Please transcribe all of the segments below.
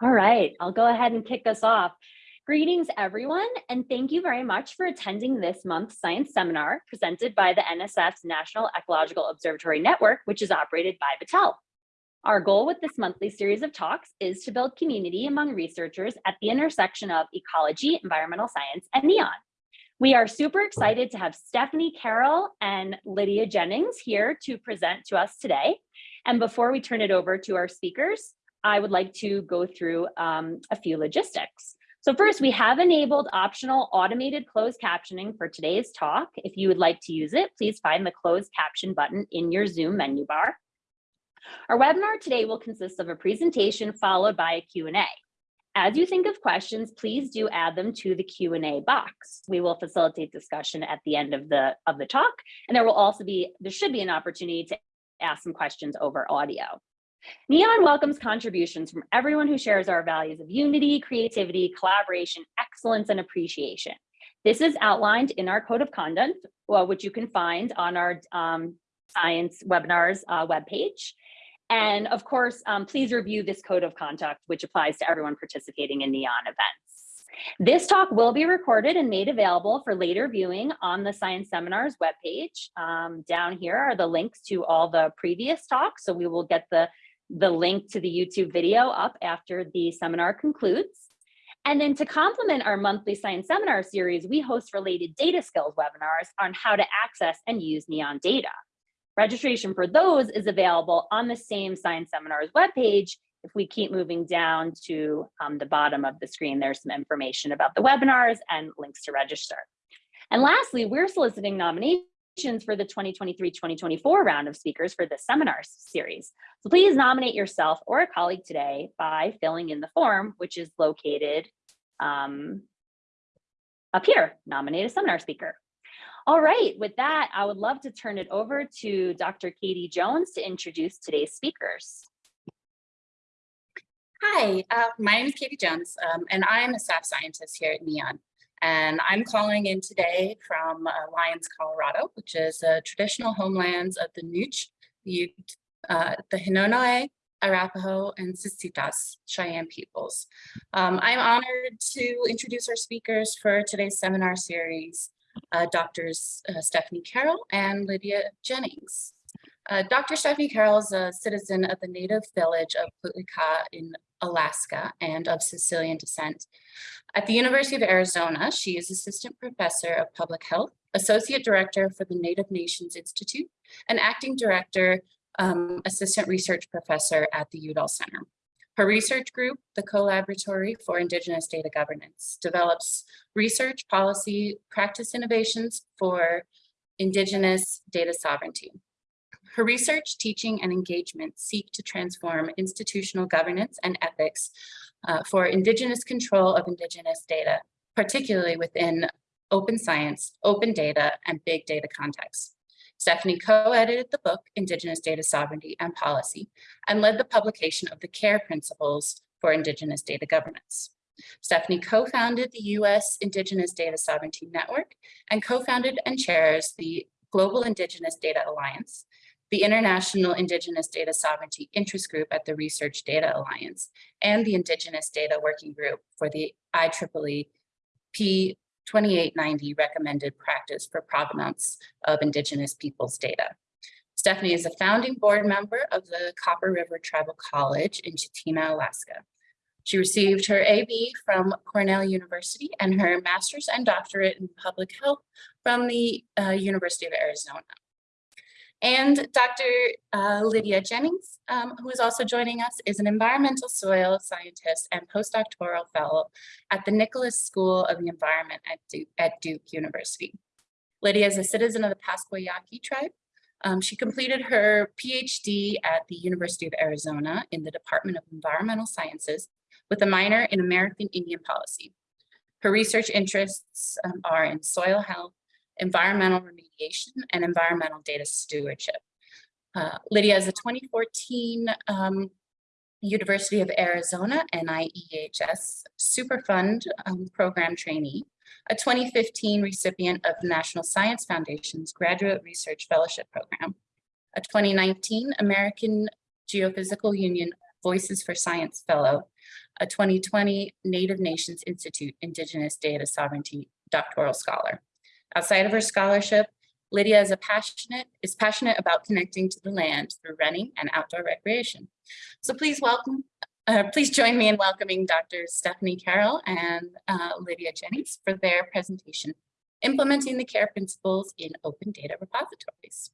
All right, I'll go ahead and kick us off. Greetings, everyone, and thank you very much for attending this month's science seminar presented by the NSF's National Ecological Observatory Network, which is operated by Battelle. Our goal with this monthly series of talks is to build community among researchers at the intersection of ecology, environmental science, and NEON. We are super excited to have Stephanie Carroll and Lydia Jennings here to present to us today. And before we turn it over to our speakers, I would like to go through um, a few logistics. So first, we have enabled optional automated closed captioning for today's talk. If you would like to use it, please find the closed caption button in your Zoom menu bar. Our webinar today will consist of a presentation followed by a Q&A. As you think of questions, please do add them to the Q&A box. We will facilitate discussion at the end of the, of the talk, and there will also be, there should be an opportunity to ask some questions over audio. NEON welcomes contributions from everyone who shares our values of unity, creativity, collaboration, excellence, and appreciation. This is outlined in our code of conduct, well, which you can find on our um, science webinars uh, webpage. And of course, um, please review this code of conduct, which applies to everyone participating in NEON events. This talk will be recorded and made available for later viewing on the Science Seminars webpage. Um, down here are the links to all the previous talks, so we will get the the link to the YouTube video up after the seminar concludes. And then to complement our monthly science seminar series, we host related data skills webinars on how to access and use NEON data. Registration for those is available on the same science seminars webpage. If we keep moving down to um, the bottom of the screen, there's some information about the webinars and links to register. And lastly, we're soliciting nominations for the 2023-2024 round of speakers for the seminar series. So please nominate yourself or a colleague today by filling in the form, which is located um, up here, nominate a seminar speaker. All right, with that, I would love to turn it over to Dr. Katie Jones to introduce today's speakers. Hi, uh, my name is Katie Jones, um, and I'm a staff scientist here at NEON. And I'm calling in today from uh, Lyons, Colorado, which is the traditional homelands of the Nooch, the, uh, the Hinonooe, Arapaho, and Sitsitas Cheyenne peoples. Um, I'm honored to introduce our speakers for today's seminar series, uh, Drs. Uh, Stephanie Carroll and Lydia Jennings. Uh, Dr. Stephanie Carroll is a citizen of the native village of Putlica in Alaska and of Sicilian descent. At the University of Arizona, she is assistant professor of public health, associate director for the Native Nations Institute, and acting director, um, assistant research professor at the Udall Center. Her research group, the Collaboratory for Indigenous Data Governance, develops research, policy, practice innovations for Indigenous data sovereignty. Her research, teaching, and engagement seek to transform institutional governance and ethics uh, for Indigenous control of Indigenous data, particularly within open science, open data, and big data contexts. Stephanie co-edited the book, Indigenous Data Sovereignty and Policy, and led the publication of the CARE Principles for Indigenous Data Governance. Stephanie co-founded the U.S. Indigenous Data Sovereignty Network and co-founded and chairs the Global Indigenous Data Alliance, the International Indigenous Data Sovereignty Interest Group at the Research Data Alliance, and the Indigenous Data Working Group for the IEEE P2890 recommended practice for provenance of Indigenous peoples data. Stephanie is a founding board member of the Copper River Tribal College in Chitina, Alaska. She received her AB from Cornell University and her master's and doctorate in public health from the uh, University of Arizona and Dr. Uh, Lydia Jennings, um, who is also joining us, is an environmental soil scientist and postdoctoral fellow at the Nicholas School of the Environment at Duke, at Duke University. Lydia is a citizen of the Pascua Yaqui tribe. Um, she completed her PhD at the University of Arizona in the Department of Environmental Sciences with a minor in American Indian policy. Her research interests um, are in soil health, environmental remediation, and environmental data stewardship. Uh, Lydia is a 2014 um, University of Arizona NIEHS Superfund um, Program trainee, a 2015 recipient of the National Science Foundation's Graduate Research Fellowship Program, a 2019 American Geophysical Union Voices for Science Fellow, a 2020 Native Nations Institute Indigenous Data Sovereignty doctoral scholar. Outside of her scholarship, Lydia is a passionate, is passionate about connecting to the land through running and outdoor recreation. So please welcome, uh, please join me in welcoming Dr. Stephanie Carroll and uh, Lydia Jennings for their presentation, Implementing the CARE Principles in Open Data Repositories.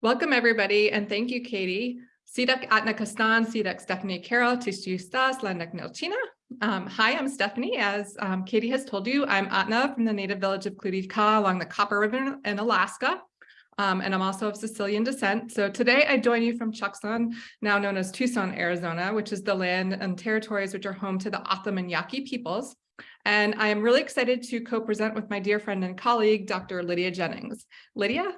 Welcome, everybody, and thank you, Katie. Sidak Atna Kastan, Sidak Stephanie Carroll, Tistustas, Landak Nilchina. Um, hi, I'm Stephanie. As um, Katie has told you, I'm Atna from the native village of Kluti-Kaah along the Copper River in Alaska. Um, and I'm also of Sicilian descent. So today I join you from Tucson, now known as Tucson, Arizona, which is the land and territories which are home to the and Yaqui peoples. And I am really excited to co-present with my dear friend and colleague, Dr. Lydia Jennings. Lydia?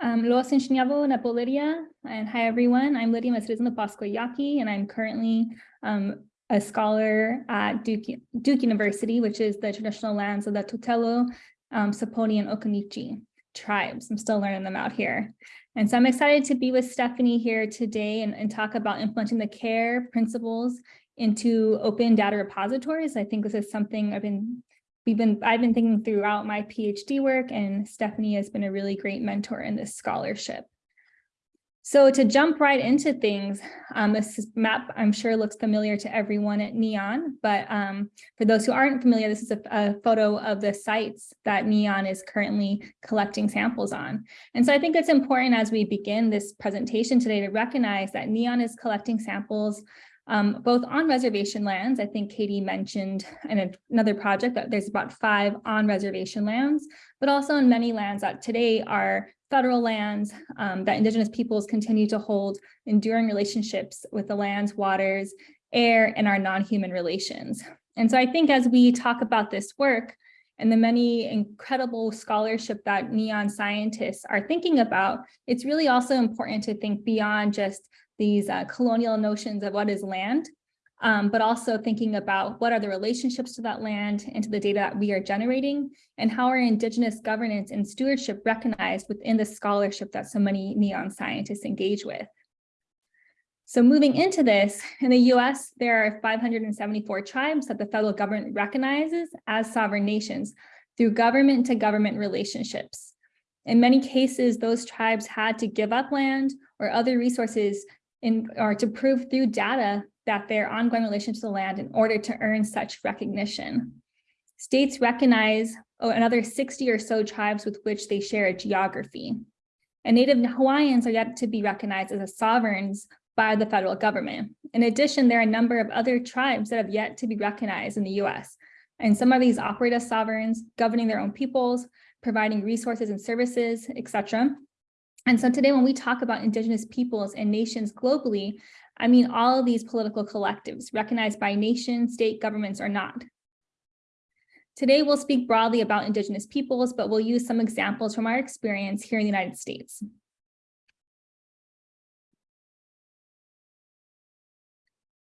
Um, Los Enseñavo Napo Lydia, and hi everyone. I'm Lydia, I'm a citizen of Pascua Yaqui, and I'm currently um, a scholar at Duke, Duke University, which is the traditional lands of the Tutelo, um, Saponi, and Occaneechi tribes. I'm still learning them out here. And so I'm excited to be with Stephanie here today and, and talk about implementing the CARE principles into open data repositories. I think this is something I've been we've been I've been thinking throughout my PhD work and Stephanie has been a really great mentor in this scholarship. So to jump right into things, um, this map I'm sure looks familiar to everyone at NEON, but um, for those who aren't familiar, this is a, a, photo of the sites that NEON is currently collecting samples on. And so I think it's important as we begin this presentation today to recognize that NEON is collecting samples um, both on reservation lands. I think Katie mentioned in another project that there's about five on reservation lands, but also in many lands that today are federal lands um, that indigenous peoples continue to hold enduring relationships with the lands, waters, air, and our non-human relations. And so I think as we talk about this work and the many incredible scholarship that neon scientists are thinking about, it's really also important to think beyond just these uh, colonial notions of what is land, um, but also thinking about what are the relationships to that land and to the data that we are generating, and how are indigenous governance and stewardship recognized within the scholarship that so many neon scientists engage with. So moving into this, in the US, there are 574 tribes that the federal government recognizes as sovereign nations through government to government relationships. In many cases, those tribes had to give up land or other resources in or to prove through data that their ongoing relation to the land in order to earn such recognition. States recognize oh, another 60 or so tribes with which they share a geography. And Native Hawaiians are yet to be recognized as sovereigns by the federal government. In addition, there are a number of other tribes that have yet to be recognized in the US. And some of these operate as sovereigns, governing their own peoples, providing resources and services, etc. And so today when we talk about indigenous peoples and nations globally, I mean all of these political collectives recognized by nation, state governments or not. Today we'll speak broadly about indigenous peoples, but we'll use some examples from our experience here in the United States.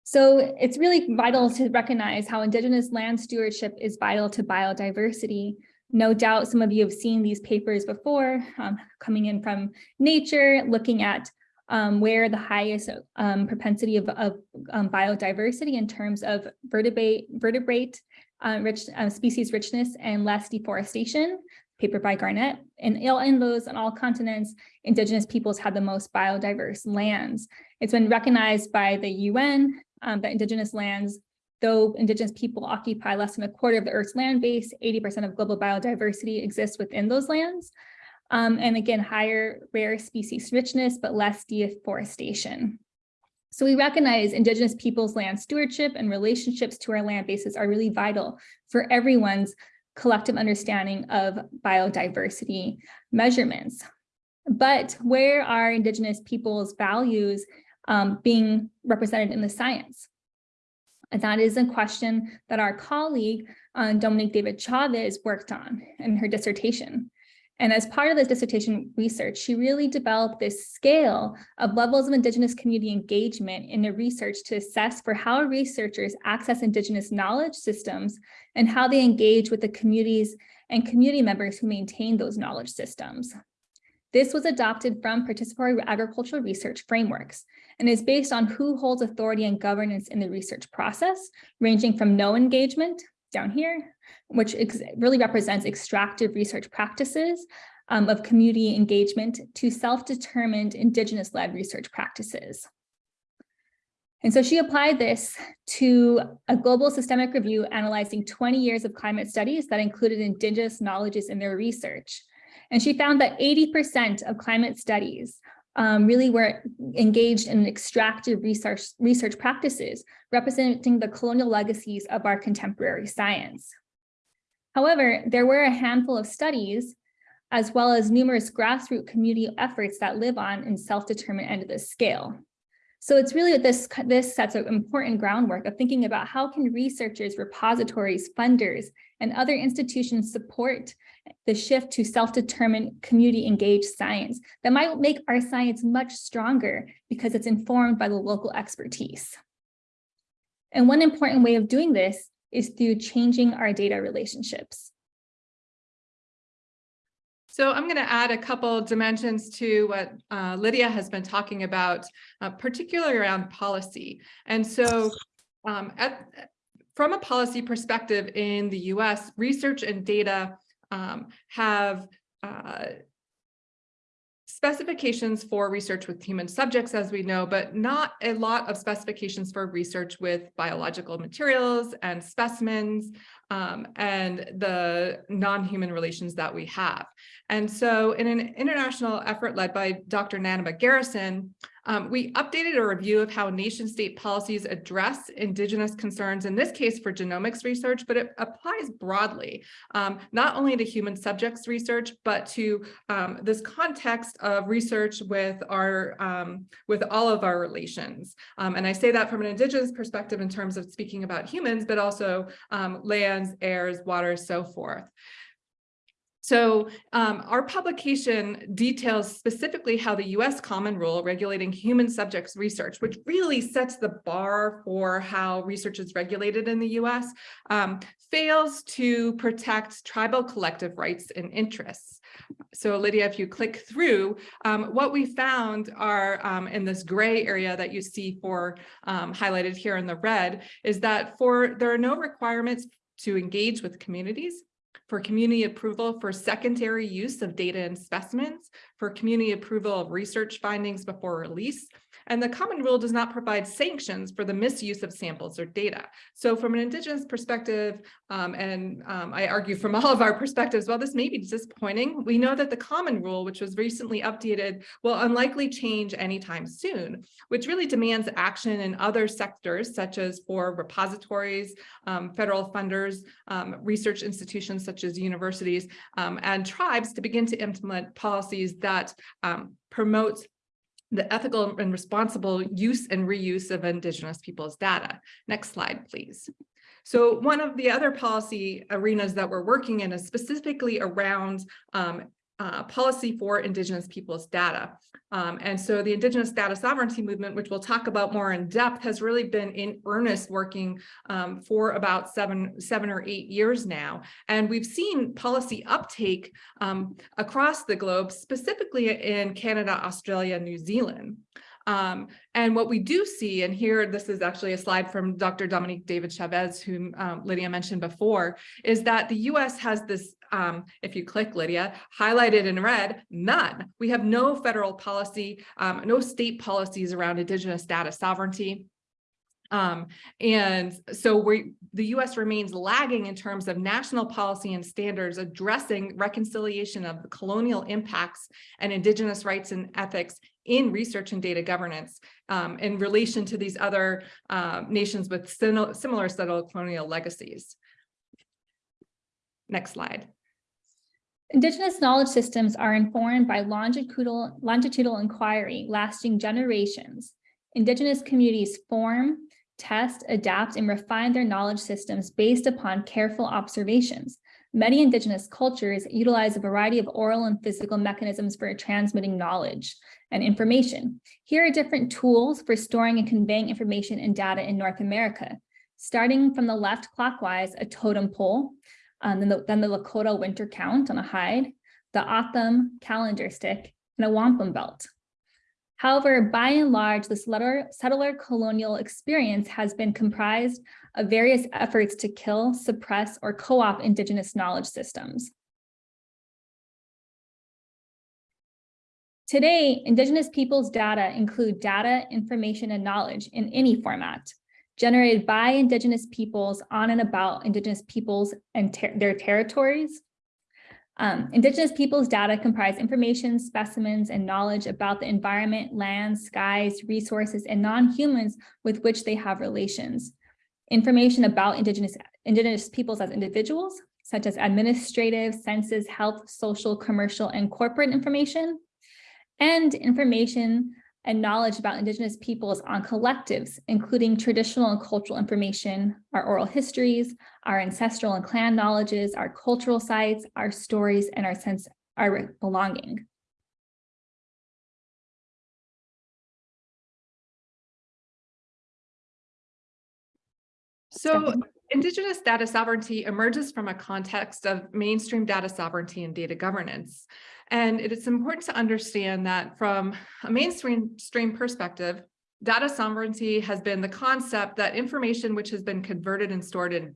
So it's really vital to recognize how indigenous land stewardship is vital to biodiversity no doubt some of you have seen these papers before, um, coming in from nature, looking at um, where the highest um, propensity of, of um, biodiversity in terms of vertebrate, vertebrate uh, rich, uh, species richness and less deforestation, paper by Garnett. And in those on all continents, indigenous peoples have the most biodiverse lands. It's been recognized by the UN um, that indigenous lands Though indigenous people occupy less than a quarter of the Earth's land base, 80% of global biodiversity exists within those lands. Um, and again, higher rare species richness, but less deforestation. So we recognize indigenous peoples' land stewardship and relationships to our land bases are really vital for everyone's collective understanding of biodiversity measurements. But where are indigenous peoples' values um, being represented in the science? And that is a question that our colleague, uh, Dominique David Chavez worked on in her dissertation. And as part of this dissertation research, she really developed this scale of levels of Indigenous community engagement in the research to assess for how researchers access Indigenous knowledge systems and how they engage with the communities and community members who maintain those knowledge systems. This was adopted from participatory agricultural research frameworks and is based on who holds authority and governance in the research process, ranging from no engagement down here, which really represents extractive research practices um, of community engagement to self-determined indigenous-led research practices. And so she applied this to a global systemic review analyzing 20 years of climate studies that included indigenous knowledges in their research. And she found that 80% of climate studies um, really were engaged in extractive research, research practices, representing the colonial legacies of our contemporary science. However, there were a handful of studies as well as numerous grassroots community efforts that live on in self-determined end of the scale. So it's really this, this sets an important groundwork of thinking about how can researchers, repositories, funders, and other institutions support the shift to self-determined community engaged science that might make our science much stronger because it's informed by the local expertise. And one important way of doing this is through changing our data relationships. So I'm going to add a couple dimensions to what uh, Lydia has been talking about, uh, particularly around policy. And so um, at, from a policy perspective in the US, research and data um, have uh, specifications for research with human subjects, as we know, but not a lot of specifications for research with biological materials and specimens um, and the non-human relations that we have. And so in an international effort led by Dr. Nanibaa' Garrison, um, we updated a review of how nation state policies address indigenous concerns, in this case for genomics research, but it applies broadly, um, not only to human subjects research, but to um, this context of research with our um, with all of our relations. Um, and I say that from an indigenous perspective in terms of speaking about humans, but also um, lands, airs, waters, so forth. So um, our publication details specifically how the US Common Rule regulating human subjects research, which really sets the bar for how research is regulated in the US, um, fails to protect tribal collective rights and interests. So Lydia, if you click through, um, what we found are um, in this gray area that you see for um, highlighted here in the red is that for there are no requirements to engage with communities for community approval for secondary use of data and specimens, for community approval of research findings before release, and the common rule does not provide sanctions for the misuse of samples or data. So from an indigenous perspective, um, and um, I argue from all of our perspectives, while this may be disappointing, we know that the common rule, which was recently updated, will unlikely change anytime soon, which really demands action in other sectors, such as for repositories, um, federal funders, um, research institutions such as universities, um, and tribes to begin to implement policies that um, promote the ethical and responsible use and reuse of Indigenous people's data. Next slide, please. So one of the other policy arenas that we're working in is specifically around um, uh, policy for Indigenous people's data. Um, and so the Indigenous data sovereignty movement, which we'll talk about more in depth, has really been in earnest working um, for about seven, seven or eight years now. And we've seen policy uptake um, across the globe, specifically in Canada, Australia, New Zealand. Um, and what we do see, and here this is actually a slide from Dr. Dominique David Chavez, whom um, Lydia mentioned before, is that the US has this, um, if you click Lydia, highlighted in red, none. We have no federal policy, um, no state policies around Indigenous data sovereignty. Um, and so we, the US remains lagging in terms of national policy and standards addressing reconciliation of the colonial impacts and indigenous rights and ethics in research and data governance um, in relation to these other uh, nations with similar settler colonial legacies. Next slide. Indigenous knowledge systems are informed by longitudinal, longitudinal inquiry lasting generations. Indigenous communities form, test, adapt, and refine their knowledge systems based upon careful observations. Many indigenous cultures utilize a variety of oral and physical mechanisms for transmitting knowledge and information. Here are different tools for storing and conveying information and data in North America. Starting from the left clockwise, a totem pole, um, then, the, then the Lakota winter count on a hide, the O'odham calendar stick, and a wampum belt. However, by and large, the settler, settler colonial experience has been comprised of various efforts to kill, suppress, or co-opt indigenous knowledge systems. Today, indigenous peoples' data include data, information, and knowledge in any format generated by indigenous peoples on and about indigenous peoples and ter their territories. Um, indigenous peoples' data comprise information, specimens, and knowledge about the environment, land, skies, resources, and non-humans with which they have relations. Information about indigenous, indigenous peoples as individuals, such as administrative, census, health, social, commercial, and corporate information, and information and knowledge about Indigenous peoples on collectives, including traditional and cultural information, our oral histories, our ancestral and clan knowledges, our cultural sites, our stories, and our sense, our belonging. So Indigenous data sovereignty emerges from a context of mainstream data sovereignty and data governance. And it is important to understand that from a mainstream stream perspective, data sovereignty has been the concept that information which has been converted and stored in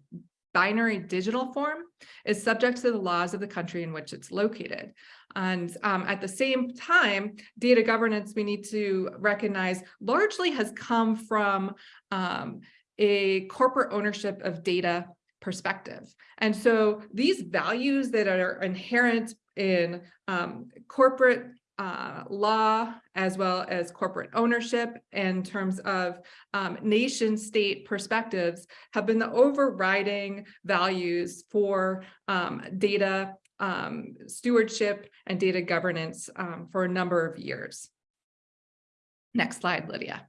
binary digital form is subject to the laws of the country in which it's located. And um, at the same time, data governance, we need to recognize largely has come from um, a corporate ownership of data perspective. And so these values that are inherent in um, corporate uh, law as well as corporate ownership in terms of um, nation state perspectives have been the overriding values for um, data um, stewardship and data governance um, for a number of years. Next slide, Lydia.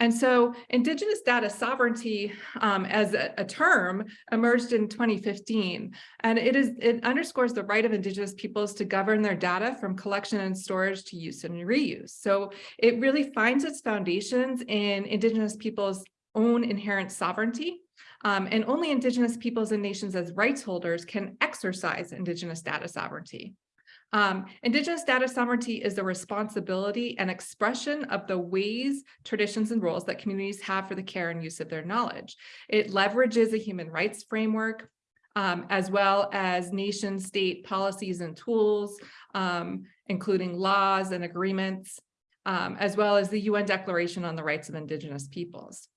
And so Indigenous data sovereignty um, as a, a, term emerged in 2015, and it is it underscores the right of Indigenous peoples to govern their data from collection and storage to use and reuse. So it really finds its foundations in Indigenous peoples' own inherent sovereignty, um, and only Indigenous peoples and nations as rights holders can exercise Indigenous data sovereignty. Um, Indigenous data sovereignty is the responsibility and expression of the ways, traditions, and roles that communities have for the care and use of their knowledge. It leverages a human rights framework, um, as well as nation state policies and tools, um, including laws and agreements, um, as well as the UN Declaration on the Rights of Indigenous Peoples.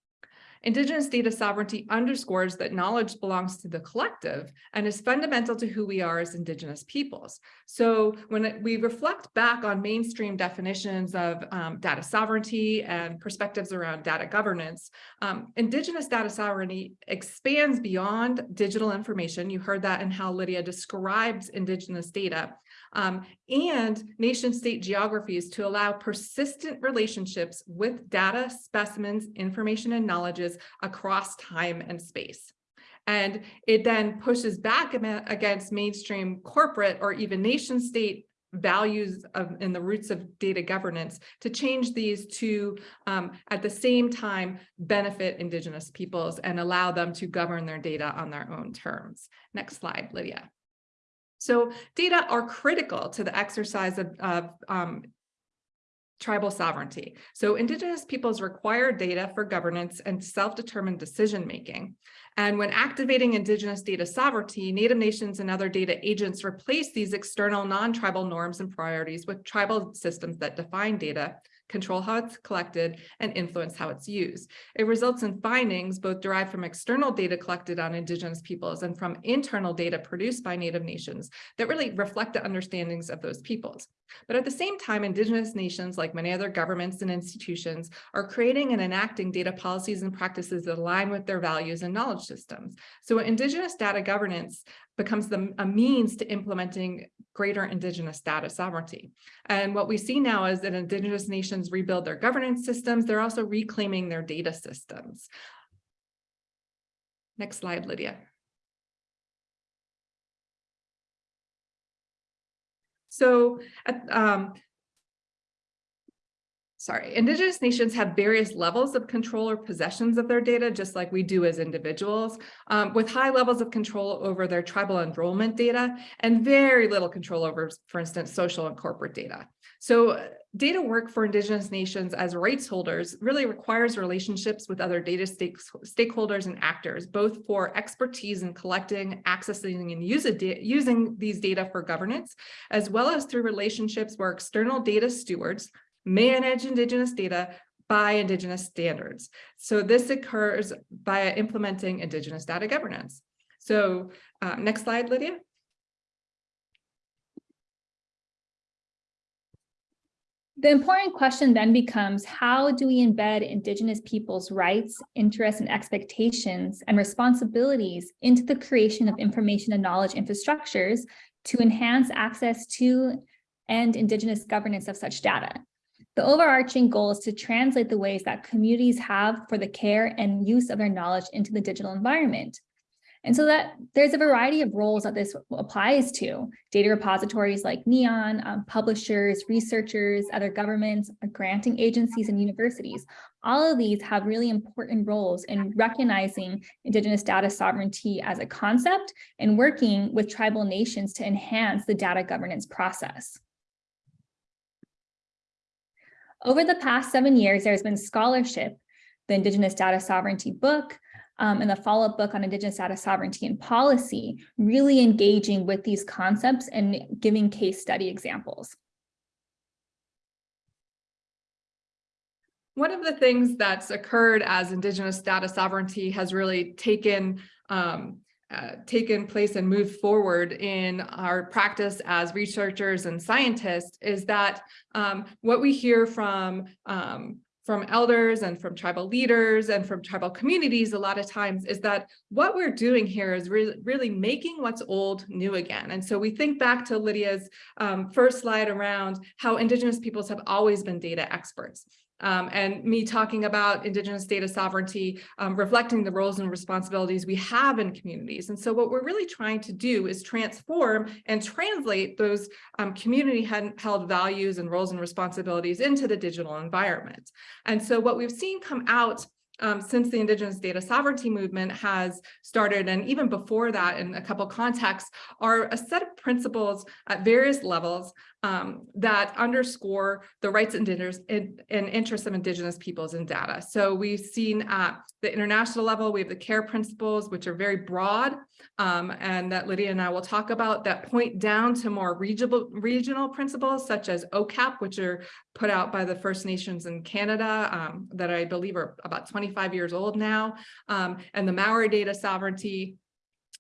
Indigenous data sovereignty underscores that knowledge belongs to the collective and is fundamental to who we are as Indigenous peoples. So when we reflect back on mainstream definitions of um, data sovereignty and perspectives around data governance, um, Indigenous data sovereignty expands beyond digital information. You heard that in how Lydia describes Indigenous data um, and nation state geographies to allow persistent relationships with data, specimens, information, and knowledges across time and space. And it then pushes back against mainstream corporate or even nation state values of in the roots of data governance to change these to um, at the same time benefit indigenous peoples and allow them to govern their data on their own terms. Next slide, Lydia. So data are critical to the exercise of, of um, tribal sovereignty. So indigenous peoples require data for governance and self-determined decision-making. And when activating indigenous data sovereignty, Native nations and other data agents replace these external non-tribal norms and priorities with tribal systems that define data control how it's collected, and influence how it's used. It results in findings both derived from external data collected on Indigenous peoples and from internal data produced by Native nations that really reflect the understandings of those peoples. But at the same time, Indigenous nations, like many other governments and institutions, are creating and enacting data policies and practices that align with their values and knowledge systems. So Indigenous data governance becomes the, a means to implementing greater Indigenous data sovereignty. And what we see now is that Indigenous nations rebuild their governance systems, they're also reclaiming their data systems. Next slide, Lydia. So um, sorry, Indigenous nations have various levels of control or possessions of their data, just like we do as individuals, um, with high levels of control over their tribal enrollment data and very little control over, for instance, social and corporate data. So uh, data work for Indigenous nations as rights holders really requires relationships with other data stakeholders and actors, both for expertise in collecting, accessing, and using these data for governance, as well as through relationships where external data stewards manage Indigenous data by Indigenous standards. So this occurs by implementing Indigenous data governance. So uh, next slide, Lydia. The important question then becomes, how do we embed Indigenous peoples' rights, interests, and expectations and responsibilities into the creation of information and knowledge infrastructures to enhance access to and Indigenous governance of such data? The overarching goal is to translate the ways that communities have for the care and use of their knowledge into the digital environment. And so that there's a variety of roles that this applies to data repositories like NEON, um, publishers, researchers, other governments, granting agencies and universities. All of these have really important roles in recognizing Indigenous data sovereignty as a concept and working with tribal nations to enhance the data governance process. Over the past seven years, there's been scholarship, the Indigenous Data Sovereignty book, um, and the follow-up book on Indigenous data sovereignty and policy, really engaging with these concepts and giving case study examples. One of the things that's occurred as Indigenous data sovereignty has really taken um, uh, taken place and moved forward in our practice as researchers and scientists is that um, what we hear from um, from elders and from tribal leaders and from tribal communities a lot of times is that what we're doing here is re really making what's old new again. And so we think back to Lydia's um, first slide around how Indigenous peoples have always been data experts um, and me talking about Indigenous data sovereignty, um, reflecting the roles and responsibilities we have in communities. And so what we're really trying to do is transform and translate those um, community held values and roles and responsibilities into the digital environment. And so what we've seen come out um, since the Indigenous data sovereignty movement has started, and even before that in a couple contexts, are a set of principles at various levels um, that underscore the rights and, and, interests of Indigenous peoples in data. So we've seen at the international level, we have the CARE principles, which are very broad, um, and that Lydia and I will talk about that point down to more regional, regional principles, such as OCAP, which are put out by the First Nations in Canada, um, that I believe are about 25 years old now, um, and the Maori data sovereignty,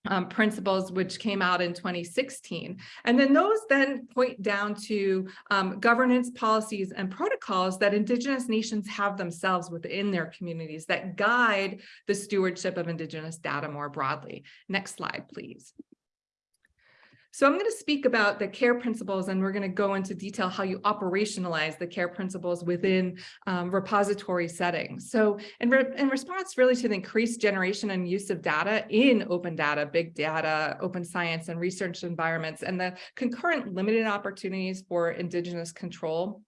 um, principles, which came out in 2016. And then those then point down to um, governance policies and protocols that Indigenous nations have themselves within their communities that guide the stewardship of Indigenous data more broadly. Next slide, please. So I'm going to speak about the care principles and we're going to go into detail how you operationalize the care principles within um, repository settings. So in, re in response really to the increased generation and use of data in open data, big data, open science and research environments and the concurrent limited opportunities for indigenous control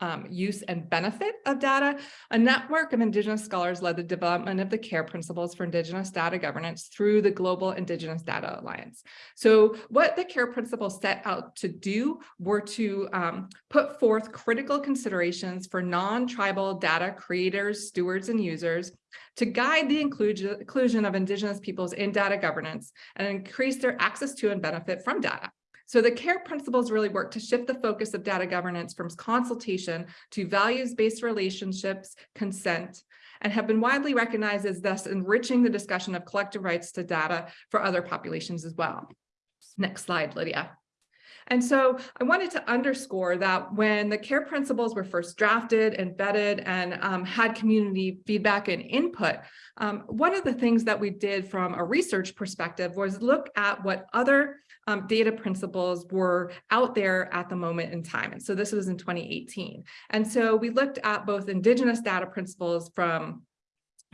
um, use and benefit of data, a network of Indigenous scholars led the development of the CARE principles for Indigenous data governance through the Global Indigenous Data Alliance. So what the CARE principles set out to do were to um, put forth critical considerations for non-tribal data creators, stewards, and users to guide the inclusion of Indigenous peoples in data governance and increase their access to and benefit from data. So the CARE principles really work to shift the focus of data governance from consultation to values-based relationships, consent, and have been widely recognized as thus enriching the discussion of collective rights to data for other populations as well. Next slide, Lydia. And so I wanted to underscore that when the CARE principles were first drafted vetted and um, had community feedback and input, um, one of the things that we did from a research perspective was look at what other um, data principles were out there at the moment in time. And so this was in 2018. And so we looked at both indigenous data principles from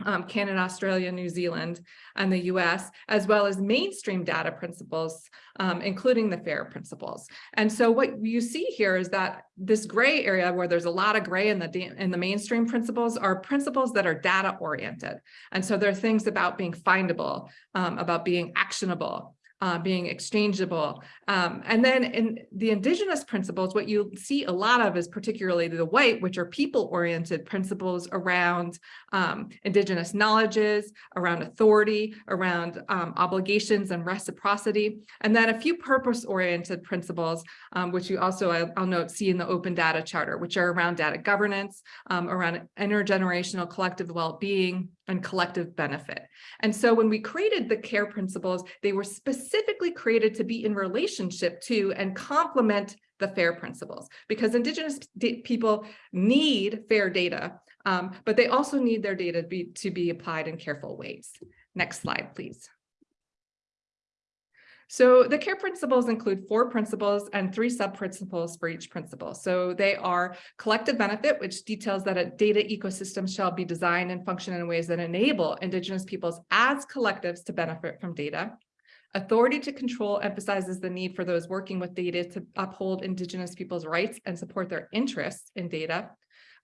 um, Canada, Australia, New Zealand, and the US, as well as mainstream data principles, um, including the FAIR principles. And so what you see here is that this gray area where there's a lot of gray in the, in the mainstream principles are principles that are data oriented. And so there are things about being findable, um, about being actionable, uh, being exchangeable. Um, and then in the indigenous principles, what you see a lot of is particularly the white, which are people-oriented principles around um, indigenous knowledges, around authority, around um, obligations and reciprocity, and then a few purpose-oriented principles, um, which you also, I'll, I'll, note, see in the Open Data Charter, which are around data governance, um, around intergenerational collective well-being, and collective benefit. And so when we created the care principles, they were specifically created to be in relationship to and complement the FAIR principles because Indigenous people need fair data, um, but they also need their data to be, to be applied in careful ways. Next slide, please. So the care principles include four principles and three sub-principles for each principle. So they are collective benefit, which details that a data ecosystem shall be designed and function in ways that enable Indigenous peoples as collectives to benefit from data. Authority to control emphasizes the need for those working with data to uphold Indigenous people's rights and support their interests in data.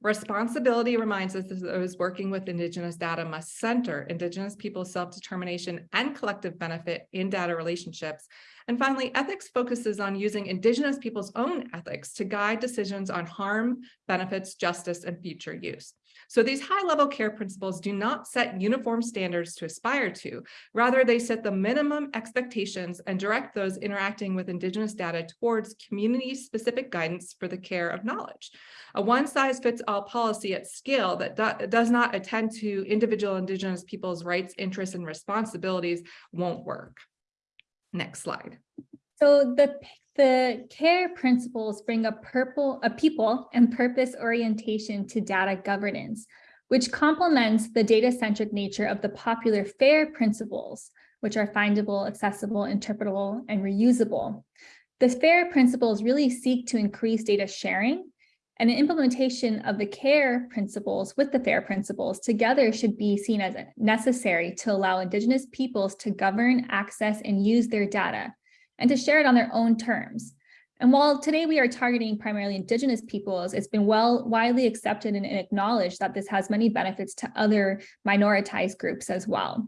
Responsibility reminds us that those working with Indigenous data must center Indigenous people's self-determination and collective benefit in data relationships. And finally, ethics focuses on using Indigenous people's own ethics to guide decisions on harm, benefits, justice, and future use. So these high-level care principles do not set uniform standards to aspire to. Rather, they set the minimum expectations and direct those interacting with Indigenous data towards community-specific guidance for the care of knowledge. A one-size-fits-all policy at scale that do does not attend to individual Indigenous people's rights, interests, and responsibilities won't work. Next slide. So the, the CARE principles bring a purple, a people and purpose orientation to data governance, which complements the data-centric nature of the popular FAIR principles, which are findable, accessible, interpretable, and reusable. The FAIR principles really seek to increase data sharing and the implementation of the CARE principles with the FAIR principles together should be seen as necessary to allow Indigenous peoples to govern, access, and use their data and to share it on their own terms. And while today we are targeting primarily indigenous peoples, it's been well widely accepted and acknowledged that this has many benefits to other minoritized groups as well.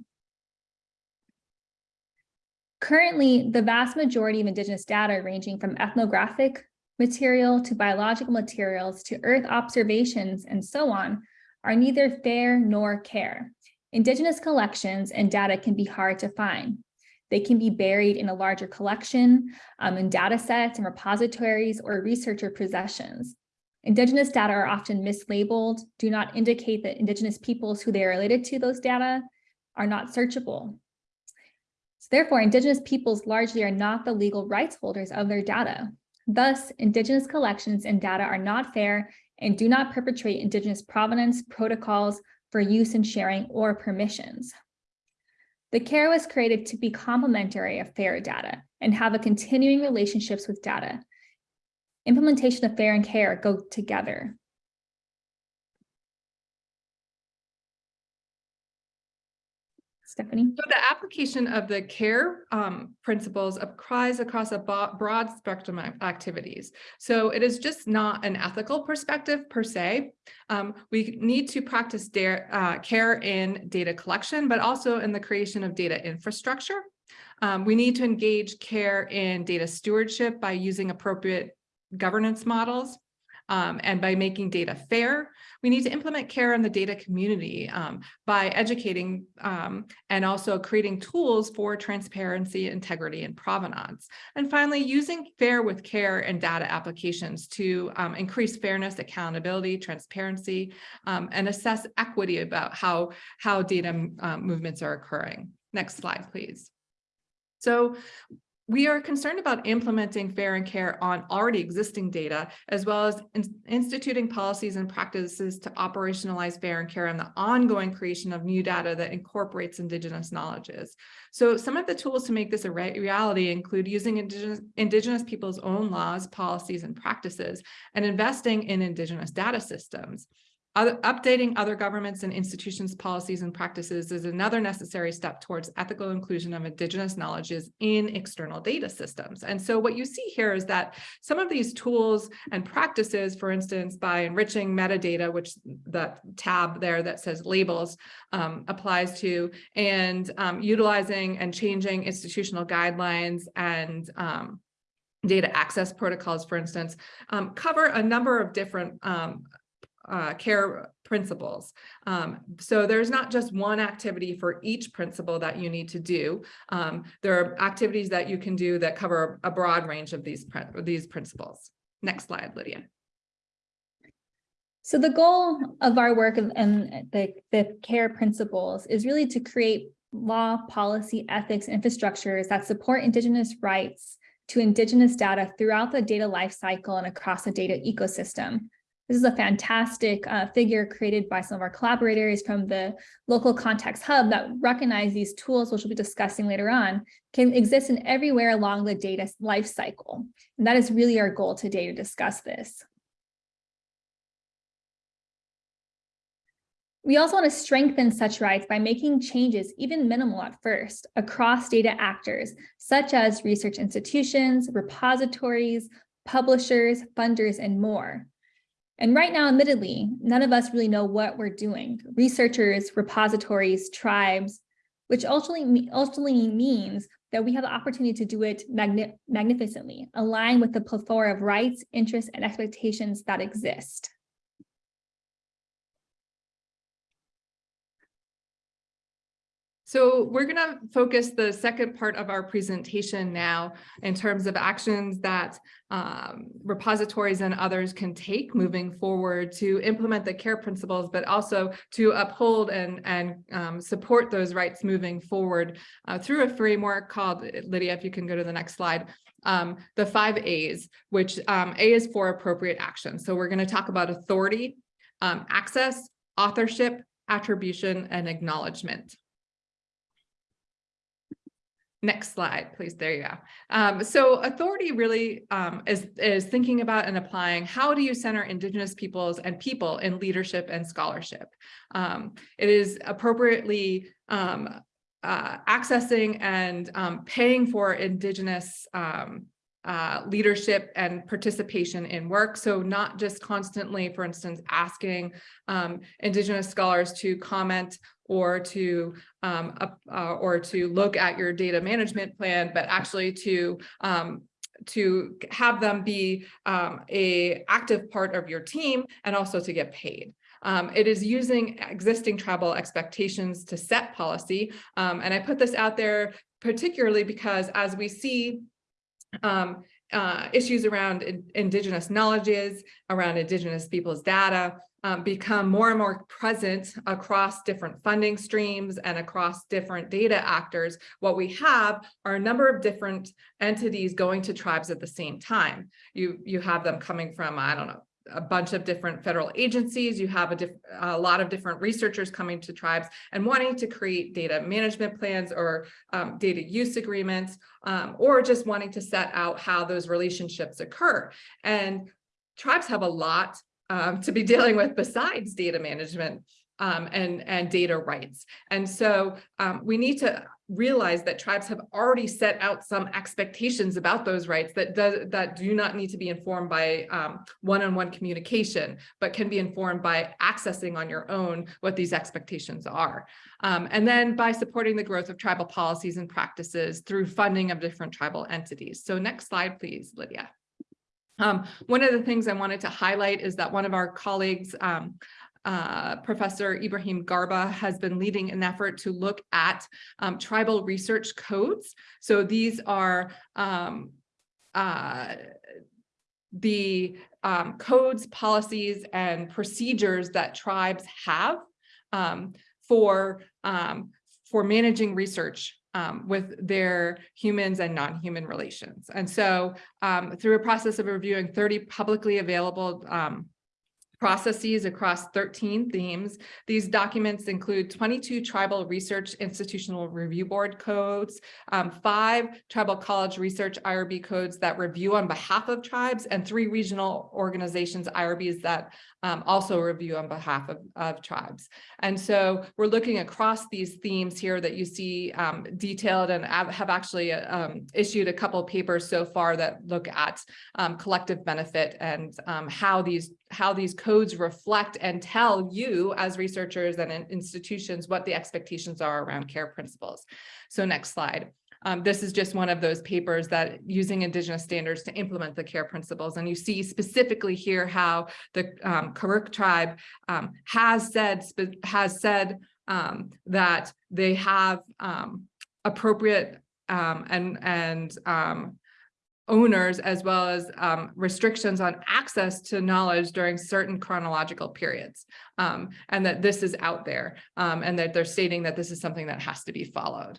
Currently, the vast majority of indigenous data ranging from ethnographic material to biological materials to earth observations and so on are neither fair nor care. Indigenous collections and data can be hard to find. They can be buried in a larger collection, um, in data sets and repositories or researcher possessions. Indigenous data are often mislabeled, do not indicate that Indigenous peoples who they are related to those data are not searchable. So therefore, Indigenous peoples largely are not the legal rights holders of their data. Thus, Indigenous collections and data are not fair and do not perpetrate Indigenous provenance protocols for use and sharing or permissions. The CARE was created to be complementary of FAIR data and have a continuing relationships with data. Implementation of FAIR and CARE go together. Stephanie? So the application of the CARE um, principles applies across a broad spectrum of activities. So it is just not an ethical perspective per se. Um, we need to practice uh, CARE in data collection, but also in the creation of data infrastructure. Um, we need to engage CARE in data stewardship by using appropriate governance models um, and by making data fair. We need to implement care in the data community um, by educating um, and also creating tools for transparency, integrity, and provenance. And finally, using fair with care and data applications to um, increase fairness, accountability, transparency, um, and assess equity about how, how data um, movements are occurring. Next slide, please. So we are concerned about implementing fair and care on already existing data, as well as in instituting policies and practices to operationalize fair and care and the ongoing creation of new data that incorporates indigenous knowledges. So some of the tools to make this a re reality include using indigenous, indigenous people's own laws, policies, and practices, and investing in indigenous data systems. Other, updating other governments and institutions' policies and practices is another necessary step towards ethical inclusion of indigenous knowledges in external data systems. And so what you see here is that some of these tools and practices, for instance, by enriching metadata, which the tab there that says labels um, applies to, and um, utilizing and changing institutional guidelines and um, data access protocols, for instance, um, cover a number of different um, uh, care principles. Um, so there's not just one activity for each principle that you need to do. Um, there are activities that you can do that cover a broad range of these, these principles. Next slide, Lydia. So the goal of our work and- the, the care principles is really to create law, policy, ethics, infrastructures that support Indigenous rights to Indigenous data throughout the data lifecycle and across the data ecosystem. This is a fantastic uh, figure created by some of our collaborators from the local context hub that recognize these tools, which we'll be discussing later on, can exist in everywhere along the data lifecycle. And that is really our goal today to discuss this. We also want to strengthen such rights by making changes, even minimal at first, across data actors, such as research institutions, repositories, publishers, funders, and more. And right now, admittedly, none of us really know what we're doing. Researchers, repositories, tribes, which ultimately, ultimately means that we have the opportunity to do it magni magnificently, align with the plethora of rights, interests, and expectations that exist. So we're going to focus the second part of our presentation now in terms of actions that um, repositories and others can take moving forward to implement the care principles, but also to uphold and, and um, support those rights moving forward uh, through a framework called, Lydia, if you can go to the next slide, um, the five A's, which um, A is for appropriate action. So we're going to talk about authority, um, access, authorship, attribution, and acknowledgement. Next slide, please. There you go. Um, so authority really um, is, is thinking about and applying how do you center Indigenous peoples and people in leadership and scholarship. Um, it is appropriately um, uh, accessing and um, paying for Indigenous um, uh, leadership and participation in work. So not just constantly, for instance, asking Indigenous scholars to comment or to um, uh, or to look at your data management plan, but actually to um, to have them be um, a active part of your team and also to get paid. Um, it is using existing tribal expectations to set policy. Um, and I put this out there particularly because as we see um, uh, issues around in, indigenous knowledges, around indigenous people's data, um, become more and more present across different funding streams and across different data actors, what we have are a number of different entities going to tribes at the same time. You, you have them coming from, I don't know, a bunch of different federal agencies. You have a, a, lot of different researchers coming to tribes and wanting to create data management plans or um, data use agreements, um, or just wanting to set out how those relationships occur. And tribes have a lot um, to be dealing with besides data management um, and, and data rights. And so um, we need to realize that tribes have already set out some expectations about those rights that does that do not need to be informed by um, one-on-one -on -one communication, but can be informed by accessing on your own what these expectations are. Um, and then by supporting the growth of tribal policies and practices through funding of different tribal entities. So next slide, please, Lydia. Um, one of the things I wanted to highlight is that one of our colleagues, um, uh, Professor Ibrahim Garba has been leading an effort to look at um, tribal research codes. So these are um, uh, the um, codes, policies, and procedures that tribes have um, for, um, for managing research um, with their humans and non-human relations. And so um, through a process of reviewing 30 publicly available um, processes across 13 themes. These documents include 22 tribal research institutional review board codes, um, five tribal college research IRB codes that review on behalf of tribes, and three regional organizations IRBs that um, also review on behalf of, of tribes. And so we're looking across these themes here that you see um, detailed and have actually um, issued a couple papers so far that look at um, collective benefit and um, how these how these codes reflect and tell you as researchers and institutions what the expectations are around care principles. So next slide. Um, this is just one of those papers that using indigenous standards to implement the care principles. And you see specifically here how the um, Karuk tribe um, has said has said um, that they have um, appropriate um, and and owners as well as um, restrictions on access to knowledge during certain chronological periods. Um, and that this is out there um, and that they're stating that this is something that has to be followed.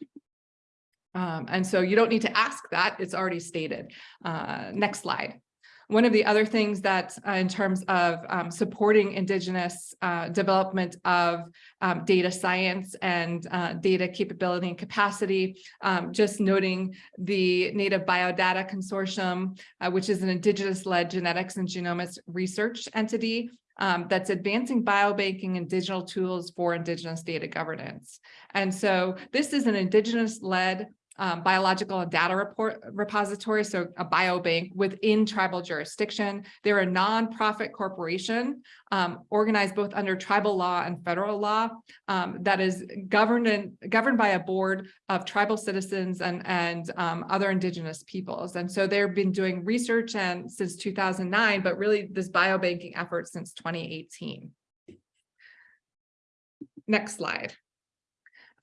Um, and so you don't need to ask that, it's already stated. Uh, next slide. One of the other things that uh, in terms of um, supporting Indigenous uh, development of um, data science and uh, data capability and capacity, um, just noting the Native Biodata Consortium, uh, which is an Indigenous-led genetics and genomics research entity um, that's advancing biobanking and digital tools for Indigenous data governance. And so this is an Indigenous-led um, biological and data report repository, so a biobank within tribal jurisdiction. They're a nonprofit corporation um, organized both under tribal law and federal law um, that is governed and governed by a board of tribal citizens and and um, other indigenous peoples. And so they've been doing research and since 2009, but really this biobanking effort since 2018. Next slide.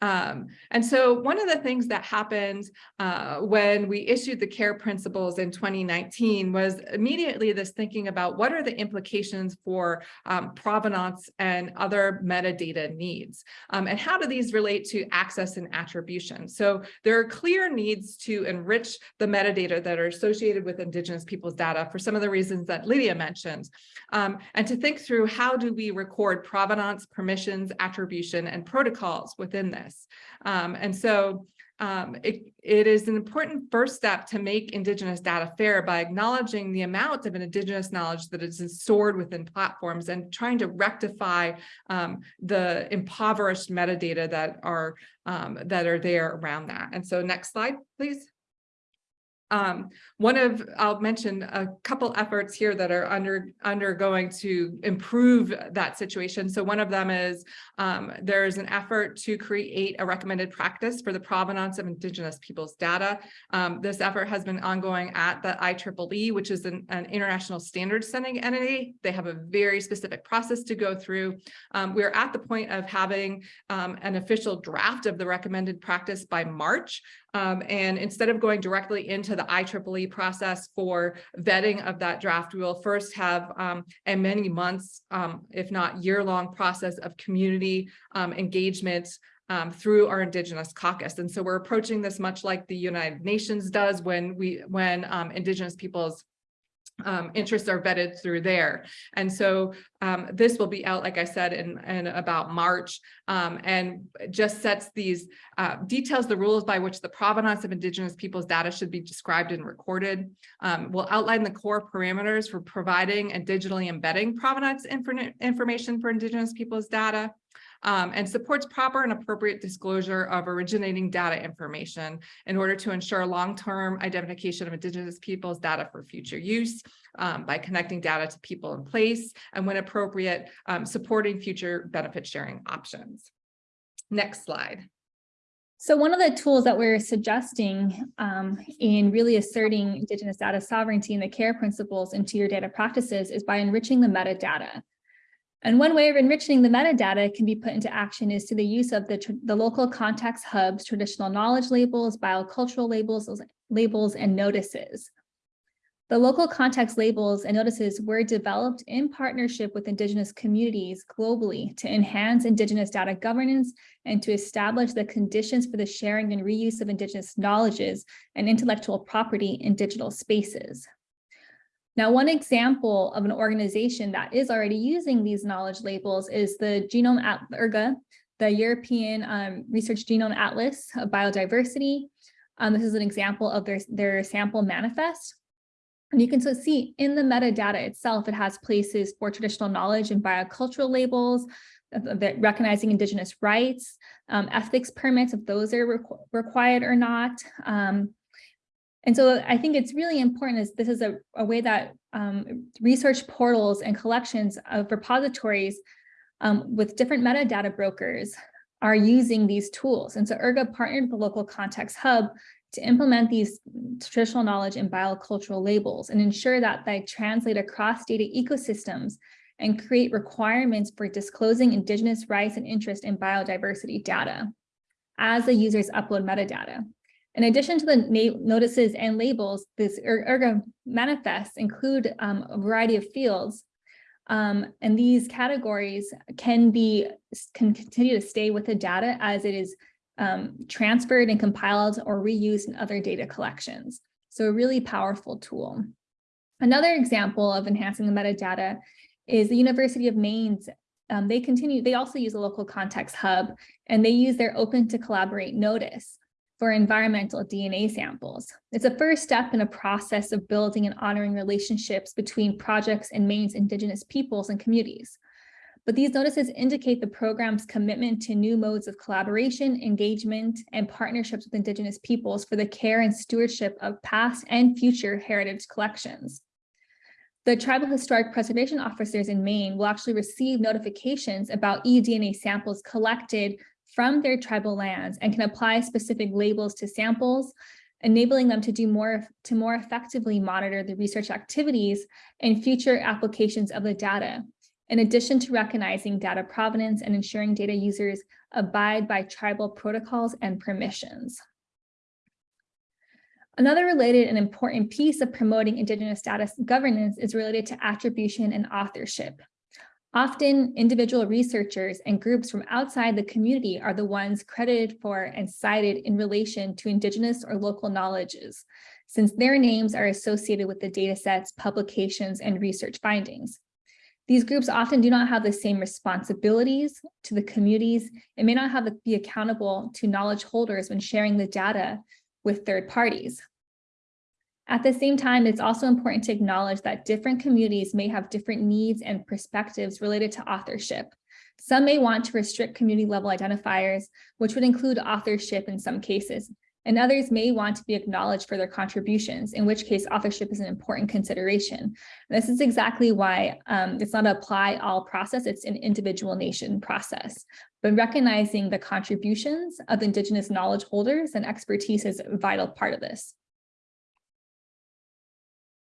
Um, and so one of the things that happened uh, when we issued the care principles in 2019 was immediately this thinking about what are the implications for um, provenance and other metadata needs, um, and how do these relate to access and attribution. So there are clear needs to enrich the metadata that are associated with Indigenous people's data for some of the reasons that Lydia mentioned, um, and to think through how do we record provenance, permissions, attribution, and protocols within this. Um, and so um, it, it is an important first step to make Indigenous data fair by acknowledging the amount of an Indigenous knowledge that is stored within platforms and trying to rectify um, the impoverished metadata that are um, that are there around that. And so next slide, please. Um, one of, I'll mention a couple efforts here that are under undergoing to improve that situation. So one of them is um, there's an effort to create a recommended practice for the provenance of Indigenous peoples' data. Um, this effort has been ongoing at the IEEE, which is an, an international standard setting entity. They have a very specific process to go through. Um, we're at the point of having um, an official draft of the recommended practice by March. Um, and instead of going directly into the IEEE process for vetting of that draft, we will first have um, a many months, um, if not year-long process of community um, engagement um, through our Indigenous caucus. And so we're approaching this much like the United Nations does when we when um, Indigenous peoples um, interests are vetted through there. And so um, this will be out, like I said, in, in about March um, and just sets these uh, details, the rules by which the provenance of Indigenous peoples data should be described and recorded. Um, will outline the core parameters for providing and digitally embedding provenance infor information for Indigenous peoples data um, and supports proper and appropriate disclosure of originating data information in order to ensure long-term identification of Indigenous peoples data for future use um, by connecting data to people in place and when appropriate, um, supporting future benefit sharing options. Next slide. So one of the tools that we're suggesting um, in really asserting Indigenous data sovereignty and the care principles into your data practices is by enriching the metadata. And one way of enriching the metadata can be put into action is to the use of the, the local context hubs, traditional knowledge labels, biocultural labels, labels, and notices. The local context labels and notices were developed in partnership with Indigenous communities globally to enhance Indigenous data governance and to establish the conditions for the sharing and reuse of Indigenous knowledges and intellectual property in digital spaces. Now, one example of an organization that is already using these knowledge labels is the Genome at ERGA, the European um, Research Genome Atlas of Biodiversity. Um, this is an example of their, their sample manifest. And you can so see in the metadata itself, it has places for traditional knowledge and biocultural labels, that recognizing indigenous rights, um, ethics permits, if those are requ required or not. Um, and so I think it's really important is this is a, a way that um, research portals and collections of repositories um, with different metadata brokers are using these tools. And so ERGA partnered with the local context hub to implement these traditional knowledge and biocultural labels and ensure that they translate across data ecosystems and create requirements for disclosing indigenous rights and interest in biodiversity data as the users upload metadata. In addition to the notices and labels, this ERGA manifests include um, a variety of fields um, and these categories can be can continue to stay with the data as it is um, transferred and compiled or reused in other data collections. So a really powerful tool. Another example of enhancing the metadata is the University of Maine's um, they continue, they also use a local context hub and they use their open to collaborate notice for environmental DNA samples. It's a first step in a process of building and honoring relationships between projects and Maine's indigenous peoples and communities. But these notices indicate the program's commitment to new modes of collaboration, engagement, and partnerships with indigenous peoples for the care and stewardship of past and future heritage collections. The tribal historic preservation officers in Maine will actually receive notifications about eDNA samples collected from their tribal lands and can apply specific labels to samples, enabling them to do more to more effectively monitor the research activities and future applications of the data, in addition to recognizing data provenance and ensuring data users abide by tribal protocols and permissions. Another related and important piece of promoting Indigenous data governance is related to attribution and authorship. Often individual researchers and groups from outside the community are the ones credited for and cited in relation to indigenous or local knowledges, since their names are associated with the data sets, publications, and research findings. These groups often do not have the same responsibilities to the communities and may not have to be accountable to knowledge holders when sharing the data with third parties. At the same time, it's also important to acknowledge that different communities may have different needs and perspectives related to authorship. Some may want to restrict community level identifiers, which would include authorship in some cases, and others may want to be acknowledged for their contributions, in which case authorship is an important consideration. And this is exactly why um, it's not an apply all process, it's an individual nation process. But recognizing the contributions of Indigenous knowledge holders and expertise is a vital part of this.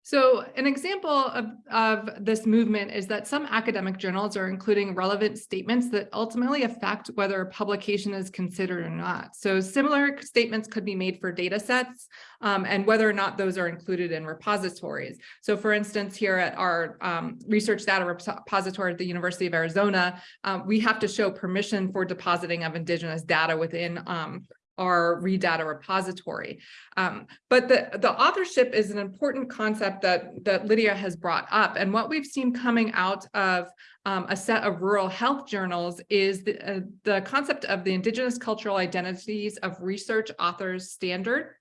So an example of, of this movement is that some academic journals are including relevant statements that ultimately affect whether a publication is considered or not. So similar statements could be made for data sets um, and whether or not those are included in repositories. So for instance, here at our um, research data repository at the University of Arizona, um, we have to show permission for depositing of indigenous data within um, our data repository. Um, but the, the authorship is an important concept that, that Lydia has brought up. And what we've seen coming out of um, a set of rural health journals is the, uh, the concept of the Indigenous Cultural Identities of Research Authors Standard.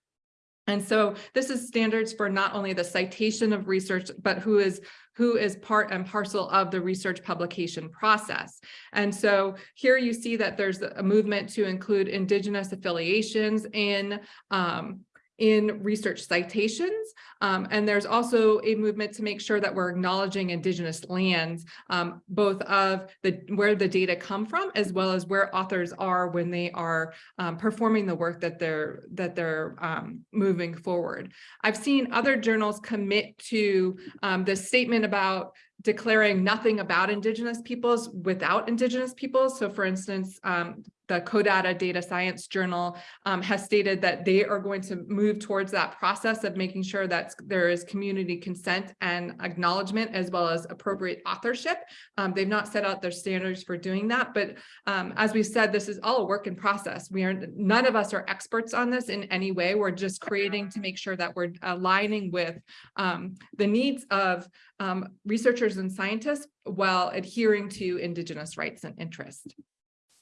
And so this is standards for not only the citation of research, but who is who is part and parcel of the research publication process. And so here you see that there's a movement to include indigenous affiliations in um, in research citations. Um, and there's also a movement to make sure that we're acknowledging indigenous lands, um, both of the where the data come from, as well as where authors are when they are um, performing the work that they're that they're um, moving forward. I've seen other journals commit to um, this statement about declaring nothing about indigenous peoples without indigenous peoples. So for instance, um, the CODATA Data Science Journal um, has stated that they are going to move towards that process of making sure that there is community consent and acknowledgement as well as appropriate authorship. Um, they've not set out their standards for doing that, but um, as we said, this is all a work in process. We are none of us are experts on this in any way. We're just creating to make sure that we're aligning with um, the needs of um, researchers and scientists while adhering to Indigenous rights and interests.